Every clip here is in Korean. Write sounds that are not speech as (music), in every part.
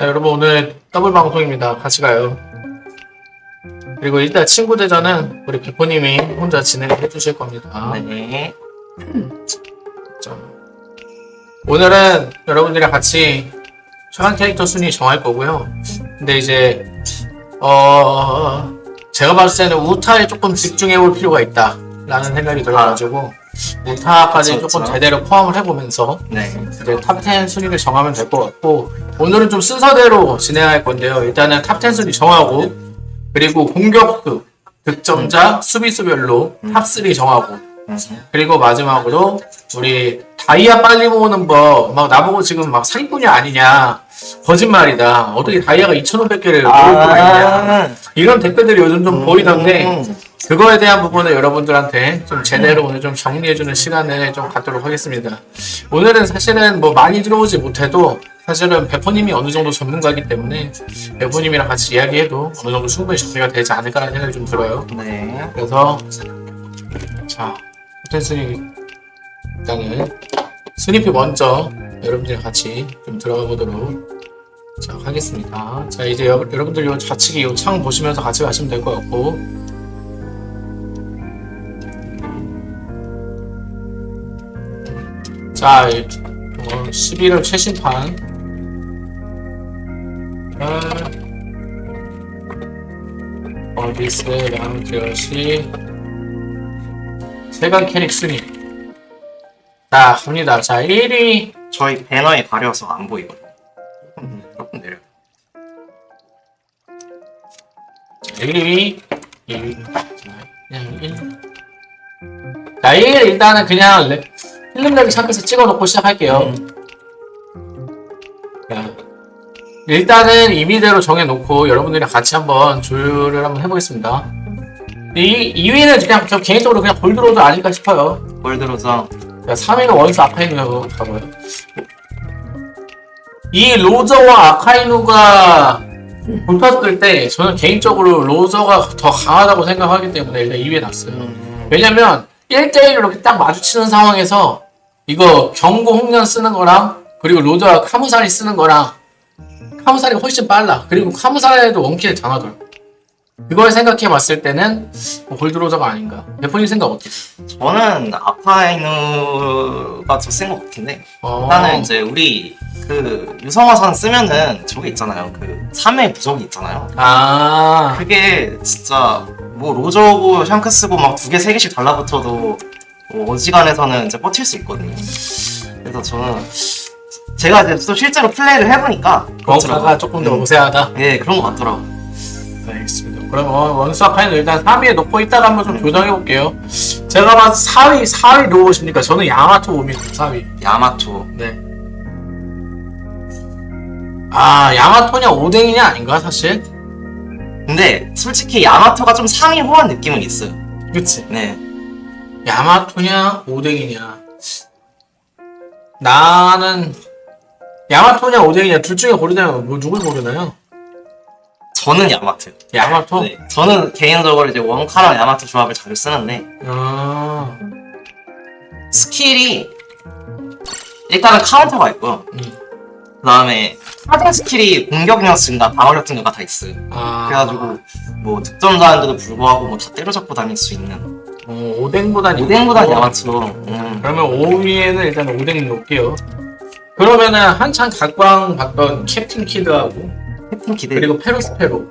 자, 여러분 오늘 더블 방송입니다. 같이 가요. 그리고 일단 친구 대전은 우리 비포님이 혼자 진행해 주실 겁니다. 네. 자, 오늘은 여러분들이랑 같이 최강 캐릭터 순위 정할 거고요. 근데 이제 어 제가 봤을 때는 우타에 조금 집중해 볼 필요가 있다 라는 생각이 들어가지고 우타까지 그쵸, 조금. 제대로 포함을 해보면서 네. 이제 top10 순위를 정하면 될 것 같고 오늘은 좀 순서대로 진행할 건데요. 일단은 top10 순위 정하고 그리고 공격수, 득점자, 수비수별로 top3 정하고 그리고 마지막으로 우리 다이아 빨리 모으는 법 막 나보고 지금 막 사기꾼이 아니냐 거짓말이다 어떻게 다이아가 2,500개를 모을 수가 있냐 이런 댓글들이 요즘 좀 보이던데 음. 그거에 대한 부분을 여러분들한테 좀 제대로 오늘 좀 정리해주는 시간을 좀 갖도록 하겠습니다. 오늘은 사실은 뭐 많이 들어오지 못해도 사실은 베포님이 어느 정도 전문가이기 때문에 베포님이랑 같이 이야기해도 어느 정도 충분히 정리가 되지 않을까라는 생각이 좀 들어요. 네. 그래서 자 호텔 순위 일단은 순위표 먼저 여러분들이랑 같이 좀 들어가 보도록 자 하겠습니다. 자 이제 여, 여러분들 요 좌측에 요 창 보시면서 같이 가시면 될 것 같고 자, 이, 어, 11월 최신판. 아, 어디스 랑드시 세관 캐릭 순위. 자, 갑니다. 자, 1위. 저희 배너에 가려서 안 보이거든요. 조금, 조금 내려. 1위. 2위. 자, 그냥 1. 자, 1 일단은 그냥 레- 필름렉 샵에서 찍어 놓고 시작할게요. 자, 일단은 임의대로 정해놓고 여러분들이랑 같이 한번 조율을 한번 해보겠습니다. 이 2위는 그냥 저 개인적으로 그냥 볼드로드 아닐까 싶어요. 골드로저. 자, 3위는 원스 아카이누라고 가고요. 이 로저와 아카이누가 붙었을 때 저는 개인적으로 로저가 더 강하다고 생각하기 때문에 일단 2위에 놨어요. 음. 왜냐면 1대1로 이렇게 딱 마주치는 상황에서 이거 경고 홍련 쓰는 거랑 그리고 로저가 카무사리 쓰는 거랑 카무사리가 훨씬 빨라. 그리고 카무사리도 원킬을 당하더라. 그걸 생각해 봤을 때는 뭐 골드로저가 아닌가. 대표님 생각 어때요? 저는 아파이누가 더센것 같은데. 어... 일단은 이제 우리 그 유성화산 쓰면은 저게 있잖아요. 그 3회 부속이 있잖아요. 아, 그게 진짜 뭐 로저고 샹크스고 막 두 개 세 개씩 달라붙어도 뭐 어지간해서는 이제 버틸 수 있거든요. 그래서 저는 제가 이제 또 실제로 플레이를 해보니까 그렇더라고요. 조금 더 음. 우세하다. 예 그런 것 같더라고. 알겠습니다. 그럼 원- 원수 아카이는 일단 3위에 놓고 있다가 한번 좀 조정해 볼게요. 제가 때 4위, 4위 누구십니까? 저는 야마토 봅니다. 4위. 야마토. 네. 아, 야마토냐 오뎅이냐 아닌가 사실? 근데 솔직히 야마토가 좀 상위 호환 느낌은 있어요. 그치? 네. 야마토냐 오뎅이냐. 나는 야마토냐 오뎅이냐 둘 중에 고르자면 뭐 누굴 고르나요? 저는 야마토요. 야마토? 네. 저는 개인적으로 이제 원카랑 야마토 조합을 자주 쓰는데 아, 스킬이 일단은 카운터가 있고요. 음. 그 다음에 하등 스킬이 공격력 증가, 방어력 증가가 다 있어요. 아. 그래가지고 뭐 득점자인데도 불구하고 뭐 다 때려잡고 다닐 수 있는 어, 오뎅보단 오뎅보단 야마토. 음. 그러면 5위에는 일단 오뎅 놓을게요. 그러면은 한창 각광 받던 캡틴 키드하고 캡틴 키드. 그리고 페로스페로,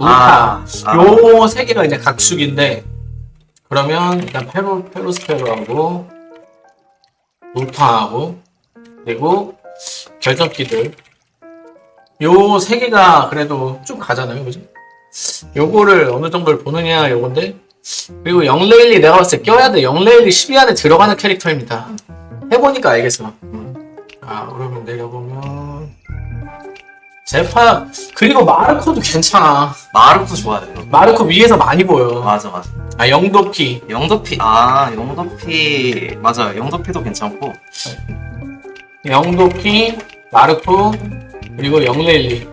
아, 아. 요 세 개가 이제 각축인데 그러면 일단 페로 페로스페로하고 우타하고 그리고 캡틴 키드 요 세 개가 그래도 쭉 가잖아요, 그죠? 요거를 어느 정도를 보느냐 요건데 그리고 영레일리 내가 봤을 때 껴야 돼. 영레일리 10위 안에 들어가는 캐릭터입니다. 해보니까 알겠어. 아, 그러면 내려보면. 제파, 그리고 마르코도 괜찮아. 마르코 좋아요. 마르코 위에서 많이 보여. 맞아 맞아. 아, 영도피. 영도피 아 영도피 맞아요. 영도피도 괜찮고 영도피, 마르코, 그리고 영레일리.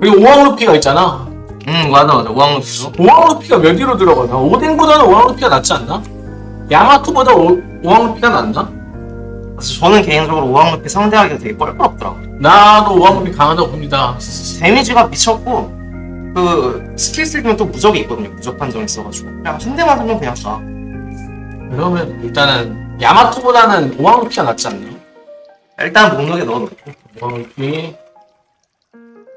그리고 오왕루피가 있잖아. 음 맞아 맞아 우왕루피도 오왕루피가 몇 위로 들어가나? 오뎅보다는 오왕루피가 낫지 않나? 야마토보다 오- 오왕루피가 낫나? 저는 개인적으로 오왕루피 상대하기가 되게 뻘뻘 없더라고요. 나도 오왕루피 강하다고 봅니다. 데미지가 미쳤고 그 스킬 쓰기면 또 무적이 있거든요. 무적 판정 있어가지고 그냥 한 대만 하면 그냥 다. 그러면 일단은 야마토보다는 오왕루피가 낫지 않나? 일단 목록에 넣어놓고 오왕루피.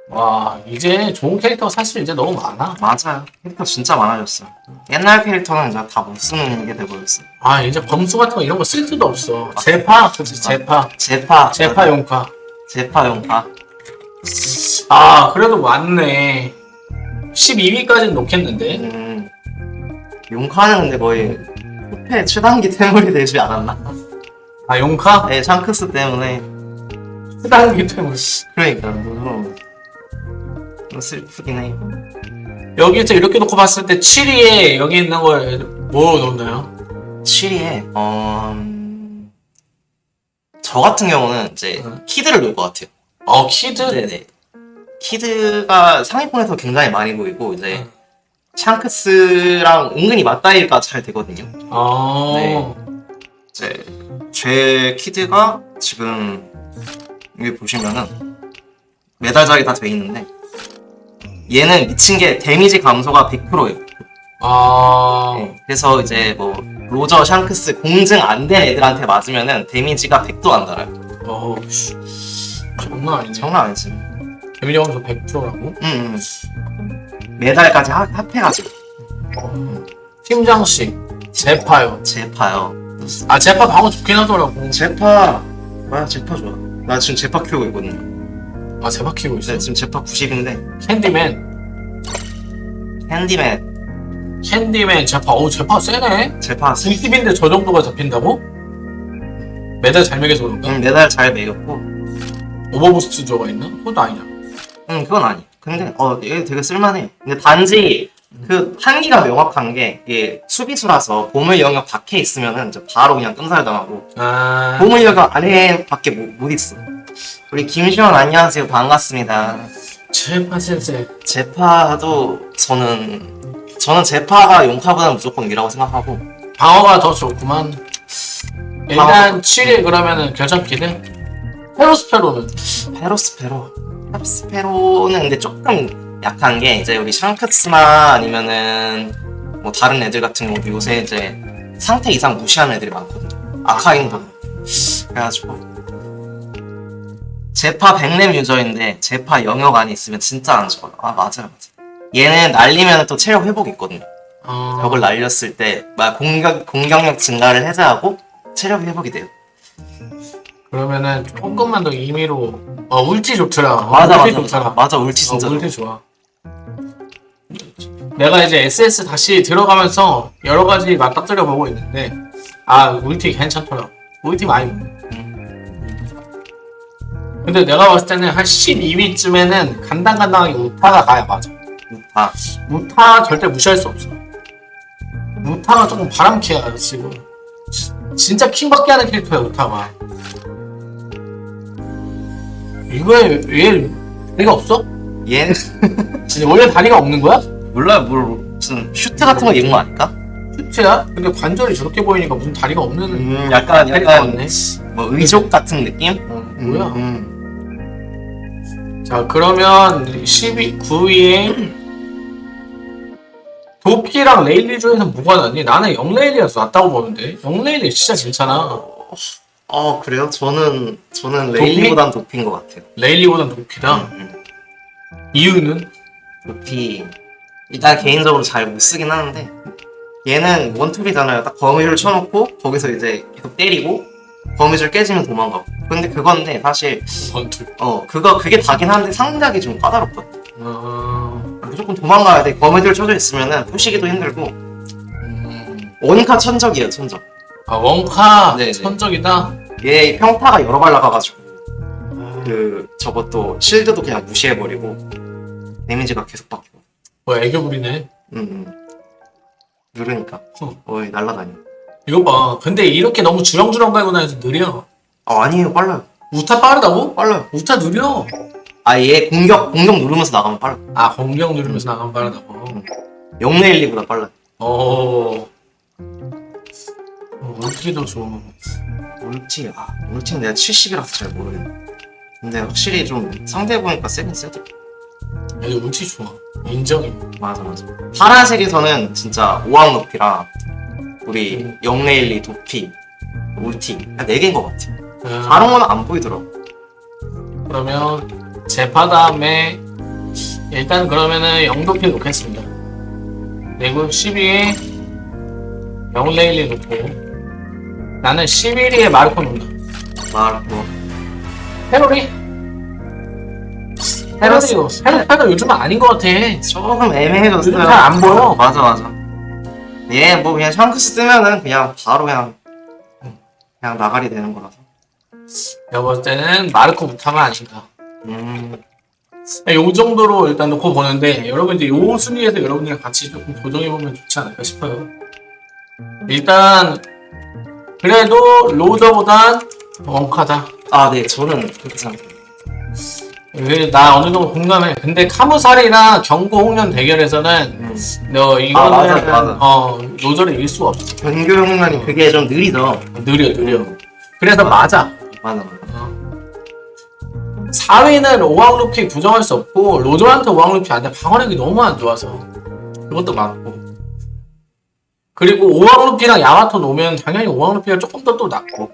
와 이제 좋은 캐릭터가 사실 이제 너무 많아. 맞아요. 캐릭터 진짜 많아졌어요. 옛날 캐릭터는 이제 다 못 쓰는 게 돼버렸어요. 아 이제 범수 같은 거 이런 거 쓸 수도 없어. 제파, 그치 제파, 제파, 제파 용카. 제파 용파. 아 그래도 많네. 12위까지는 놓겠는데. 음, 용카는 근데 거의 후패 최단기 태물이 되지 않았나? 아 용카? 네, 샹크스 때문에 수단기 때문에. 그러니까 너무 좀 슬프긴 해. 여기서 이렇게 놓고 봤을 때 7위에 여기 있는 걸뭐 놓나요? 7위에 어... 음, 저 같은 경우는 이제 음. 키드를 놓을 것 같아요. 어 키드. 네네. 키드가 상위권에서 굉장히 많이 보이고 이제 음. 샹크스랑 은근히 맞다이가 잘 되거든요. 아. 네. 이제 제 키드가 지금 여기 보시면은 메달작이 다 돼 있는데 얘는 미친 게 데미지 감소가 100%예요. 아. 그래서 이제 뭐 로저, 샹크스 공증 안 된 애들한테 맞으면은 데미지가 100도 안 달아요. 어. 씨. 장난 아니네. 장난 아니지. 데미지 감소 100%라고? 응, 응. 메달까지 하- 합해가지고 팀장식. 제파요. 제파요. 아 제파 방어 좋긴 하더라고. 제파 뭐야 제파 좋아. 나 지금 제파 키우고 있거든요. 아 제파 키고 있어. 네, 지금 제파 90인데 캔디맨. 핸디맨 캔디맨 제파. 어우 제파 세네. 제파 90인데 저 정도가 잡힌다고? 메달 잘 먹여서 그런가? 응, 메달 잘 먹였고 overboost 저가 있나? 그것도 아니야. 응 그건 아니. 근데 어 얘 되게 쓸만해. 근데 단지 그 한계가 명확한 게 이게 수비수라서 보물 영역 밖에 있으면은 이제 바로 그냥 끔살 당하고 아. 보물 영역 안에 밖에 못, 못 있어. 우리 김시원 안녕하세요 반갑습니다. 제파 센세. 제파도 저는 저는 제파가 용카보다 무조건 위라고 생각하고. 방어가 더 좋구만. 일단 7위 그러면은 결정키는? 페로스페로는? 페로스페로. 페로스페로는 근데 조금 약한 게 이제 우리 샹크스나 아니면은 뭐 다른 애들 같은 경우도 요새 이제 상태 이상 무시하는 애들이 많거든요. 아카인도 그래가지고. 제파 백렘 유저인데 제파 영역 안에 있으면 진짜 안 죽어요. 아 맞아요 맞아요 얘는 날리면 또 체력 회복 있거든요 어... 벽을 날렸을 때 막 공격, 공격력 증가를 해제하고 체력 회복이 돼요 그러면은 조금만 더 임의로 어 울티 좋더라. 어, 맞아 울티 맞아 좋더라. 맞아 울티 진짜 어, 울티 좋아. 내가 이제 SS 다시 들어가면서 여러 가지 맞닥뜨려 보고 있는데 아 울티 괜찮더라. 울티 많이. 근데 내가 봤을 때는 한 12위쯤에는 간당간당하게 우타가 가야 맞아. 아 우타 절대 무시할 수 없어. 우타가 조금 바람캐야 지금. 지- 진짜 킹받게 하는 캐릭터야 우타가. 이거에 왜 다리가 없어? 얘는 (laughs) 진짜 원래 다리가 없는 거야? 몰라요 뭘 무슨 슈트 같은 거 입은 거 아닐까? 슈트야? 근데 관절이 저렇게 보이니까 무슨 다리가 없는 음 약간 약간 같네. 뭐 의족 같은 느낌? 어, 뭐야? 음, 자 그러면 10위, 9위에 도피랑 레일리 중에서 뭐가 낫니? 나는 영레일리라서 낫다고 보는데 영레일리 진짜 괜찮아. 어 그래요? 저는 저는 도피? 레일리보단 도피인 것 같아요 레일리보단 도피다. 음, 이유는? 도피 일단 개인적으로 잘 못 쓰긴 하는데 얘는 원투비잖아요 딱 거미줄 쳐놓고 거기서 이제 계속 때리고 거미줄 깨지면 도망가고 근데 그건데 사실 원투. 어 그거 그게 다긴 한데 상작이 좀 까다롭거든 어... 무조건 도망가야 돼 거미줄 쳐져 있으면은 푸시기도 힘들고 음... 원카 천적이에요 천적 아 원카 네네. 천적이다. 얘 평타가 여러 발 나가가지고 그 저것도 실드도 그냥 무시해버리고 데미지가 계속 바뀌고 뭐 애교 부리네. 음, 음. 누르니까 어. 어이 날라다녀 이거 봐. 근데 이렇게 너무 주렁주렁 갈고 다녀서 느려. 아 아니에요 빨라요 우타 빠르다고? 빨라요 우타 느려. 아얘 공격 공격 누르면서 나가면 빨라 아 공격 누르면서 나가면 빠르다고. 영레일리보다 빨라요 어. 어, 울트리도 좋아. 울티, 아, 울티는 내가 70이라서 잘 모르겠네. 근데 확실히 좀 상대 보니까 세긴 세더. 여기 울트리 좋아. 인정해. 맞아, 맞아. 파란색에서는 진짜 오왕 높이랑 우리 영레일리, 도피, 울티 한 4개인 것 같아. 아, 다른 거는 안 보이더라고. 그러면 제파 다음에 일단 그러면은 영도피 놓겠습니다. 그리고 12에 영레일리 놓고 나는 11위에 마르코 놓는다. 말고. 페로리? 페로리, 페로, 페로 요즘은 아닌 것 같아. 조금 애매해졌어요. 요즘 잘 안 보여. 맞아, 맞아. 얘 뭐 그냥 샹크스 뜨면은 그냥 바로 그냥 그냥 나가리 되는 거라서. 내가 봤을 때는 마르코 부타가 아닌가. 음, 요 정도로 일단 놓고 보는데 여러분 이제 요 순위에서 여러분이랑 같이 조금 조정해보면 좋지 않을까 싶어요. 일단 그래도 로저보단 원카다. 아, 네, 저는 그렇게 생각해요. 왜, 나 어느 정도 공감해. 근데 카무살이랑 경고 홍련 대결에서는 음. 너 이거는 맞아, 맞아. 어 로저를 이길 수가 없어. 변교 형란이 그게 좀 느리죠. 느려 느려. 그래서 맞아. 맞아. 맞아, 맞아. 4위는 오왕루피 부정할 수 없고 로저한테 오왕루피 안돼. 방어력이 너무 안 좋아서. 그것도 맞고. 그리고 오왕루피랑 야마토 놓으면 당연히 오왕루피가 조금 더 또 낫고.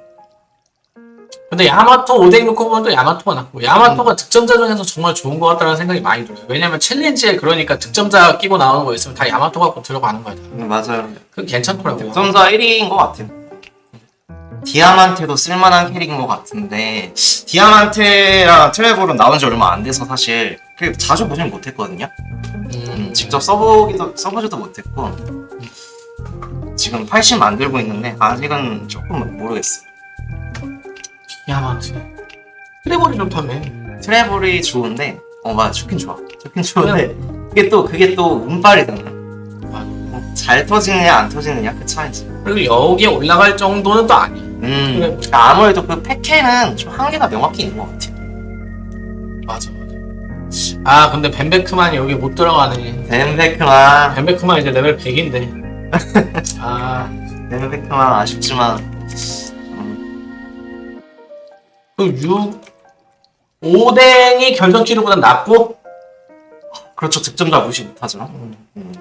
근데 야마토 오뎅 놓고 보면 또 야마토가 낫고. 야마토가 득점자 중에서 정말 좋은 것 같다는 생각이 많이 들어요. 왜냐면 챌린지에 그러니까 득점자 끼고 나오는 거 있으면 다 야마토 갖고 들어가는 거야. 음, 맞아요. 그건 괜찮더라고 득점자 1위인 것 같아요. 디아만테도 쓸만한 캐릭인 것 같은데 디아만테랑 트레볼은 나온 지 얼마 안 돼서 사실 그렇게 자주 보진 못했거든요. 음, 음, 직접 써보기도 써보지도 못했고 지금 80 만들고 있는데 아직은 조금 모르겠어요. 야마토 트레볼이 좋다며. 트래블이 좋은데 어 맞아. 좋긴 좋아. 좋긴 좋은데 그게 또 그게 또 운빨이잖아. 잘 터지느냐 안 터지느냐 그 차이지. 그리고 여기에 올라갈 정도는 또 아니야 음. 그래. 아무래도 그 패케는 좀 한계가 명확히 있는 것 같아 맞아 맞아. 아 근데 벤베크만이 여기 못 들어가네. 벤베크만. 벤베크만 이제 레벨 100인데. (laughs) 아. 벤베크만 아쉽지만. 그 6, 5댕이 결정 키르보다 낫고? 그렇죠. 득점자 무시 못하죠 음.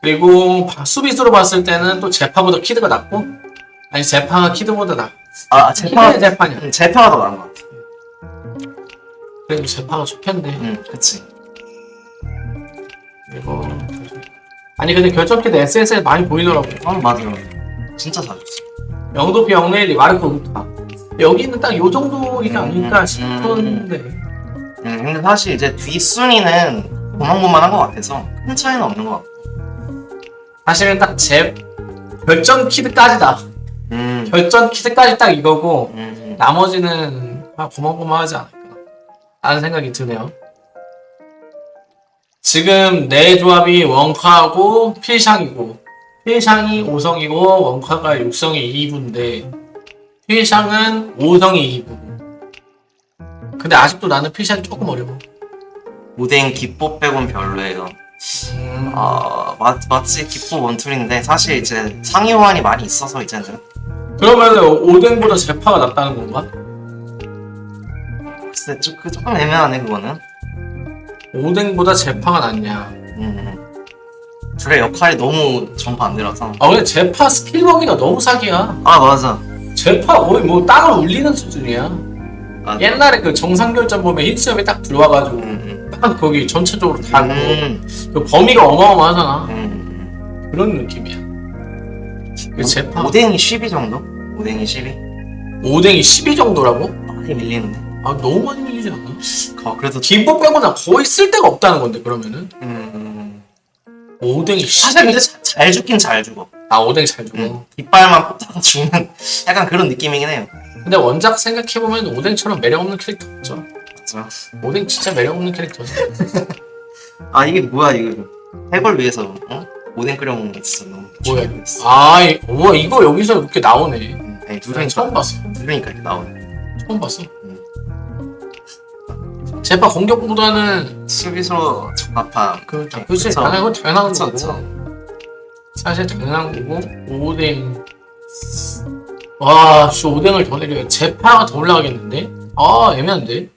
그리고 바- 수비수로 봤을 때는 또 제파보다 키드가 낫고 아니 제파가 키드보다. 나 아 제파 제파냐 음, 제파가 더 나은 것 같아. 그리고 제파가 좋겠네. 음 그치. 그리고 아니 근데 결정 키드 SS에 많이 보이더라고 어 맞아 진짜 잘했어. 영도피 영레일리 마르코 우타 여기는 딱 요 정도이지 않을까 음, 싶은데. 음, 근데 사실 이제 뒷순위는 고만고만한 것 같아서 큰 차이는 없는 것 같고. 사실은 딱 제 결정 키드까지다 음, 결정 키드까지 딱 이거고 음, 나머지는 아, 고만고만하지 않을까 라는 생각이 드네요. 지금 내 조합이 원카하고 필샹이고 필샹이 5성이고 원카가 6성이 2부인데 필샹은 5성이 2부 근데 아직도 나는 필샹이 조금 어려워. 오뎅 기포 빼곤 별로예요. 음, 아, 맞, 맞지 기포 원툴인데 사실 이제 상위 호환이 많이 있어서 이제는 그러면 오뎅보다 제파가 낫다는 건가? 글쎄 좀, 그 조금 애매하네 그거는. 오뎅보다 제파가 낫냐 음, 둘의 역할이 너무 정반대라서. 아 근데 제파 스킬 먹기가 너무 사기야 아 맞아. 제파 거의 뭐 땅을 울리는 수준이야 맞아. 옛날에 그 정상결전 보면 힌스염이 딱 들어와가지고 음, 딱 거기 전체적으로 음, 다고 음, 그 범위가 어마어마하잖아 음. 그런 느낌이야 그 제파 오뎅이 12 정도? 오뎅이 12? 오뎅이 12 정도라고? 많이 밀리는데. 아 너무 많이 밀리지 않나? 어, 그래도 김밥 빼고는 거의 쓸 데가 없다는 건데 그러면은 음, 음. 오뎅이 12... 사실 근데 자- 잘 죽긴 잘 죽어. 아 오뎅 잘 주고 응. 뒷발만 꽂다가 죽는 (laughs) 약간 그런 느낌이긴 해요. 근데 원작 생각해보면 오뎅처럼 매력 없는 캐릭터 없죠 맞아. 오뎅 진짜 매력없는 캐릭터죠 (laughs) 아 이게 뭐야 이거 해골 위해서 어? 오뎅 끓여 먹는 거 진짜 너무 뭐야. 아 이- 우와 이거 여기서 이렇게 나오네 응. 아니 누르니까 처음 봤어 누르니까 이렇게 나오네. 처음 봤어 제파 공격보다는 수비수로 적합한 그 그쵸. 당연한 건 당연한 거고. 사실 당연한 거고 오뎅 와, 씨, 오뎅을 더 내려. 제파가 더 올라가겠는데? 아, 애매한데?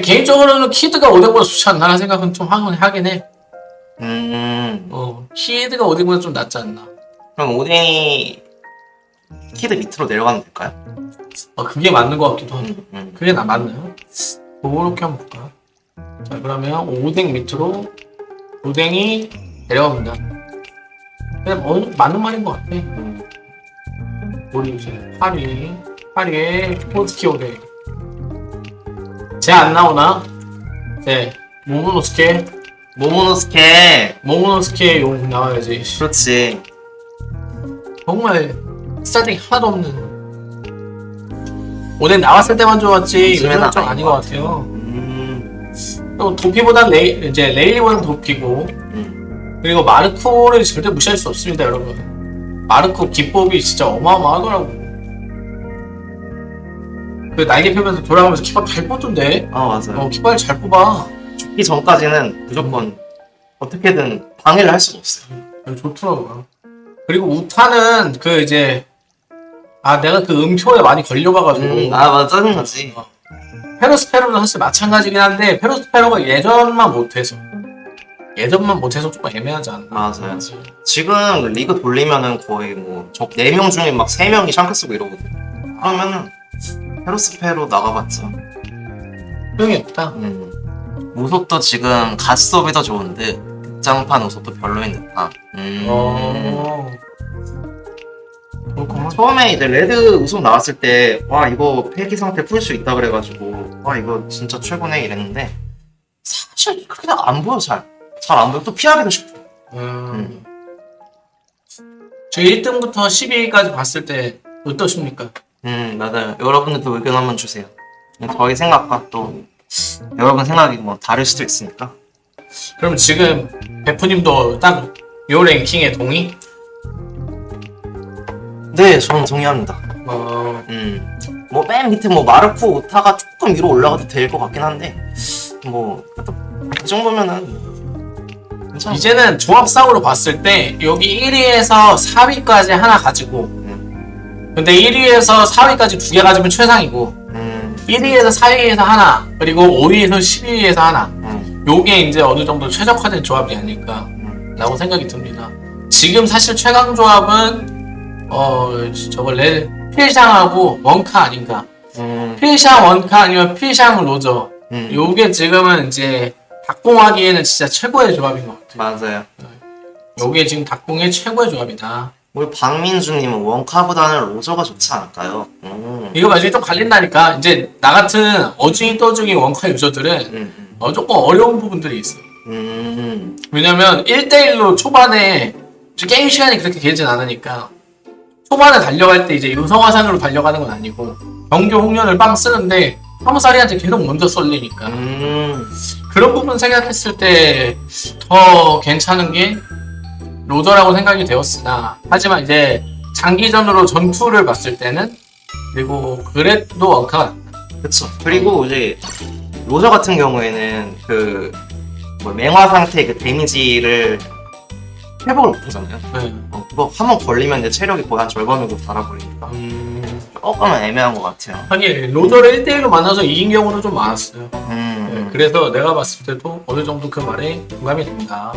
개인적으로는 키드가 오뎅보다 좋지 않나 생각은 좀 하긴, 해. 음, 어, 키드가 오뎅보다 좀 낫지 않나. 그럼 오뎅이 키드 밑으로 내려가면 될까요? 어, 그게 맞는 것 같기도 하고. 음, 음. 그게 나 맞나요? 그렇게 한번 볼까? 자, 그러면 오뎅 밑으로 오뎅이 내려갑니다. 그냥 뭐, 맞는 말인 것 같아. 음. 우리 이제 파리, 파리의 포스키 오뎅. 쟤 안 나오나? 네, 모모노스케, 모모노스케 모모노스케 용 나와야지. 그렇지 정말 스타팅 하나도 없는. 오뎅 나왔을 때만 좋았지 요즘은 좀 아닌 것것 같아요. 음, 또 도피보단 레이, 이제 레일리보단 도피고 음. 그리고 마르코를 절대 무시할 수 없습니다 여러분 마르코 기법이 진짜 어마어마하더라고 그 날개 펴면서 돌아가면서 깃발 잘 뽑던데. 아 맞아요. 어 깃발 잘 뽑아. 죽기 전까지는 무조건 어떻게든 방해를 할 수가 없어요. 좋더라고요. 그리고 우타는 그 이제 아 내가 그 음표에 많이 걸려가가지고. 음, 아 맞아. 짜증나지. 페로스페로도 사실 마찬가지긴 한데 페로스페로가 예전만 못해서. 예전만 못해서 조금 애매하지 않나. 맞아요. 지금 리그 돌리면은 거의 뭐저 4명 중에 막 3명이 샹크 쓰고 이러거든 그러면은 페로스페로 나가봤자 소용이 없다. 음. 우속도 지금 가스업이 더 좋은데 극장판 우속도 별로인 듯한 음. 어. 처음에 이제 레드 우속 나왔을 때 와 이거 폐기 상태 풀 수 있다 그래가지고 와 이거 진짜 최고네 이랬는데 사실 그냥 안 보여 잘. 잘 안 보여. 또 피하기도 쉽고. 음. 저 1등부터 12위까지 봤을 때 어떠십니까? 음 맞아요. 여러분들도 의견 한번 주세요. 저희 생각과 또 여러분 생각이 뭐 다를 수도 있으니까. 그럼 지금 베프님도 딱 요 랭킹에 동의? 네 저는 동의합니다. 어, 음 뭐 맨 밑에 뭐 마르코 오타가 조금 위로 올라가도 될 것 같긴 한데 뭐 그 정도면은 괜찮아 이제는 조합상으로 봤을 때 여기 1위에서 4위까지 하나 가지고 근데 1위에서 4위까지 두 개 가지면 최상이고 음, 1위에서 4위에서 하나 그리고 5위에서 12위에서 하나 음, 요게 이제 어느 정도 최적화된 조합이 아닐까 음. 라고 생각이 듭니다. 지금 사실 최강 조합은 어 저거 레 필샹하고 원카 아닌가? 음, 필샹 원카 아니면 필샹 로저. 음. 요게 지금은 이제 닭공하기에는 진짜 최고의 조합인 것 같아요. 맞아요 요게 지금 닭공의 최고의 조합이다. 우리 박민주님은 원카보다는 로저가 좋지 않을까요? 음. 이거 나중에 좀 갈린다니까. 이제 나 같은 어중이 떠중이 원카 유저들은 음, 어, 조금 어려운 부분들이 있어. 음, 왜냐면 1대1로 초반에 게임 시간이 그렇게 길진 않으니까 초반에 달려갈 때 이제 유성화산으로 달려가는 건 아니고 정교 홍련을 빵 쓰는데 화무사리한테 계속 먼저 쏠리니까 음, 그런 부분 생각했을 때 더 괜찮은 게 로더라고 생각이 되었으나 하지만 이제 장기전으로 전투를 봤을 때는 그리고 그래도 원카가. 그쵸. 그리고 이제 로저 같은 경우에는 그 뭐 맹화 상태 그 데미지를 회복을 못하잖아요. 네. 어, 그거 한 번 걸리면 이제 체력이 거의 한 절반으로 달아버리니까 음, 조금은 애매한 것 같아요. 하긴 로더를 1대1로 만나서 이긴 경우는 좀 많았어요. 음, 네, 그래서 내가 봤을 때도 어느 정도 그 말에 공감이 됩니다.